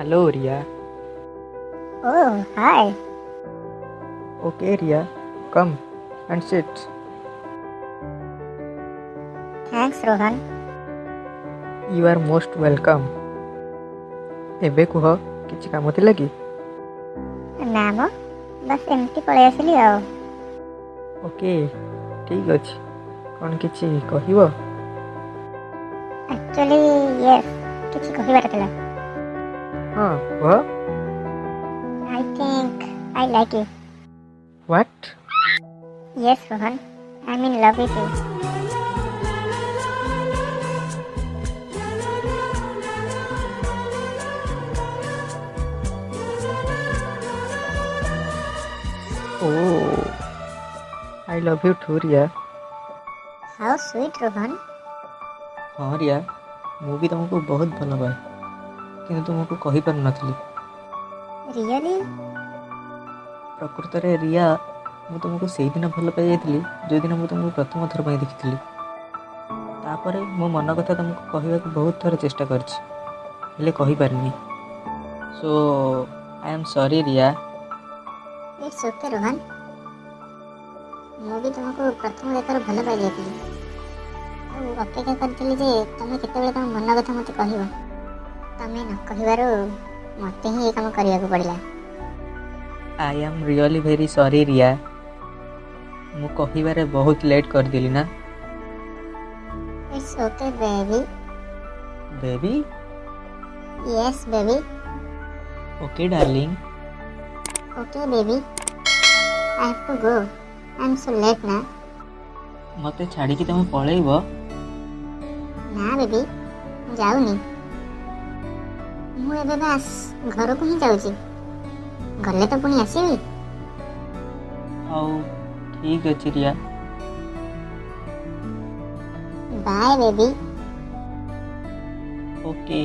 Hello, Ria. Oh, hi. Okay, Ria. Come and sit. Thanks, Rohan. You are most welcome. ଏବେ କୁହ କିଛି କାମ ଥିଲା କି ନା ମ ବାସ୍ ଏମିତି ପଳେଇ ଆସିଲି ଆଉ ଓକେ ଠିକ୍ ଅଛି କ'ଣ କିଛି କହିବ ଆକ୍ଚୁଆଲି ୟେସ୍ କିଛି କହିବାର ଥିଲା Huh, what? I think I like you. What? Yes, Rohan. I'm in love with you. Oh, I love you too, Ria. How sweet, Rohan. हाँ रिया मूवी तो हमको बहुत भल लगा କିନ୍ତୁ ତୁମକୁ କହିପାରୁନଥିଲି ରିଅଲି ପ୍ରକୃତରେ ରିୟା ମୁଁ ତୁମକୁ ସେଇଦିନ ଭଲ ପାଇଯାଇଥିଲି ଯେଉଁଦିନ ମୁଁ ତୁମକୁ ପ୍ରଥମ ଥର ପାଇଁ ଦେଖିଥିଲି ତାପରେ ମୋ ମନ କଥା ତୁମକୁ କହିବାକୁ ବହୁତ ଥର ଚେଷ୍ଟା କରିଛି ହେଲେ କହିପାରିନି so I am sorry Riya it's okay Rohan ମୁଁ ବି ତୁମକୁ ପ୍ରଥମ ଦେଖାରୁ ଭଲ ପାଇଯାଇଥିଲି ଆଉ ଅପେକ୍ଷା କରିଥିଲି ଯେ ତୁମେ କେତେବେଳେ ତୁମ ମନ କଥା ମୋତେ କହିବ ତମେ ନ କହିବାରୁ ମୋତେ ହିଁ ଏ କାମ କରିବାକୁ ପଡ଼ିଲା I am really very sorry Riya ମୁଁ କହିବାରେ ବହୁତ ଲେଟ୍ କରିଦେଲି ନା it's okay baby baby yes baby okay darling okay baby I have to go I am so late ना ମୋତେ ଛାଡ଼ିକି ତମେ ପଳେଇବ ନା ବେବି ମୁଁ ଯାଉନି ମୁଁ ଏବେ ବାସ୍ ଘରକୁ ହିଁ ଯାଉଛି ଗଲେ ତ ପୁଣି ଆସିବି ହଉ ଠିକ୍ ଅଛି Riya bye baby okay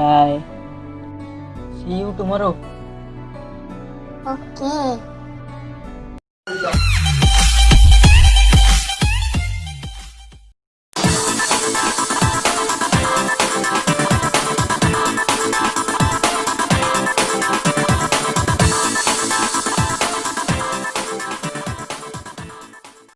bye see you tomorrow okay